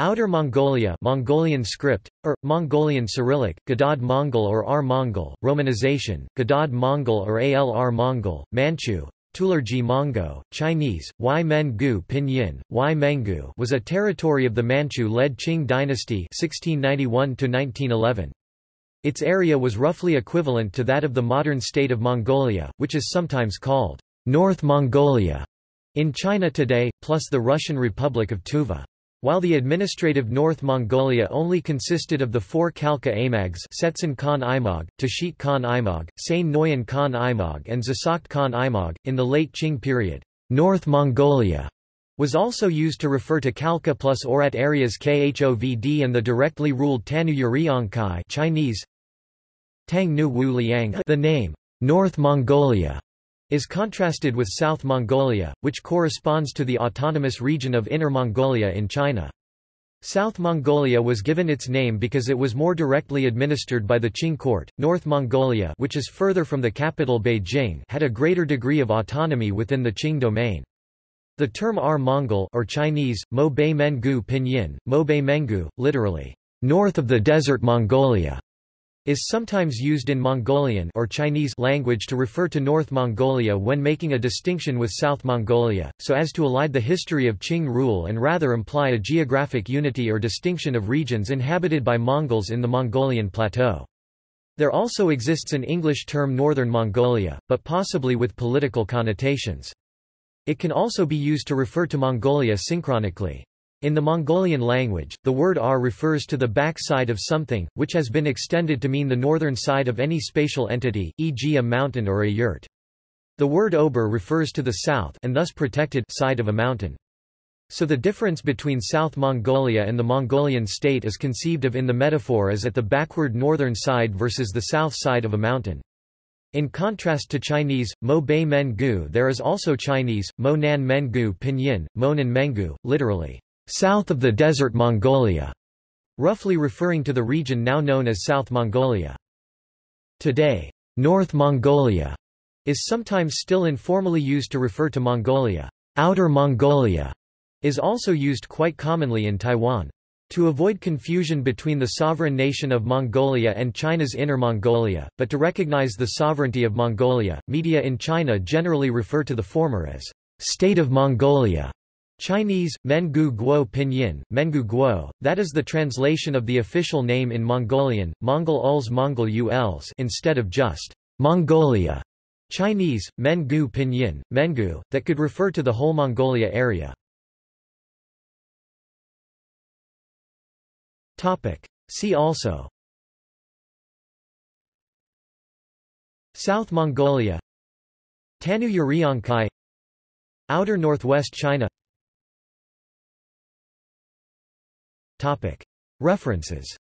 Outer Mongolia Mongolian script, or, Mongolian Cyrillic, Gadaad Mongol or R-Mongol, Romanization, Gadaad Mongol or ALR Mongol, Manchu, Tulergi Monggo, Chinese, Y Mengu Pinyin, Y Mengu was a territory of the Manchu-led Qing dynasty 1691 Its area was roughly equivalent to that of the modern state of Mongolia, which is sometimes called North Mongolia in China today, plus the Russian Republic of Tuva. While the administrative North Mongolia only consisted of the four Khalkha Aymags Setsen Khan Imag, Tashit Khan Imag, Sain Noyan Khan Imag and Zasagt Khan Imag, in the late Qing period, North Mongolia was also used to refer to Khalkha plus Oirat areas Khovd and the directly ruled Tannu Uriankhai Chinese Tang Nu Wu Liang the name, North Mongolia is contrasted with South Mongolia, which corresponds to the autonomous region of Inner Mongolia in China. South Mongolia was given its name because it was more directly administered by the Qing court. North Mongolia, which is further from the capital Beijing, had a greater degree of autonomy within the Qing domain. The term R-Mongol or Chinese, Mo Bei Mengu Pinyin, Mo Bei Mengu, literally, north of the desert Mongolia, is sometimes used in Mongolian or Chinese language to refer to North Mongolia when making a distinction with South Mongolia, so as to elide the history of Qing rule and rather imply a geographic unity or distinction of regions inhabited by Mongols in the Mongolian plateau. There also exists an English term Northern Mongolia, but possibly with political connotations. It can also be used to refer to Mongolia synchronically. In the Mongolian language, the word R refers to the back side of something, which has been extended to mean the northern side of any spatial entity, e.g. a mountain or a yurt. The word Ober refers to the south and thus protected side of a mountain. So the difference between South Mongolia and the Mongolian state is conceived of in the metaphor as at the backward northern side versus the south side of a mountain. In contrast to Chinese, Mo Bei Men Gu there is also Chinese, Mo Nan Men Gu Pinyin, Monan Mengu, literally, south of the desert Mongolia, roughly referring to the region now known as South Mongolia. Today, North Mongolia is sometimes still informally used to refer to Mongolia. Outer Mongolia is also used quite commonly in Taiwan. To avoid confusion between the sovereign nation of Mongolia and China's Inner Mongolia, but to recognize the sovereignty of Mongolia, media in China generally refer to the former as State of Mongolia Chinese, Mengu Guo Pinyin, Mengu Guo, that is the translation of the official name in Mongolian, Mongol Uls Mongol Uls instead of just Mongolia. Chinese, Mengu Pinyin, Mengu, that could refer to the whole Mongolia area. See also South Mongolia Tannu Uriankhai Outer Northwest China References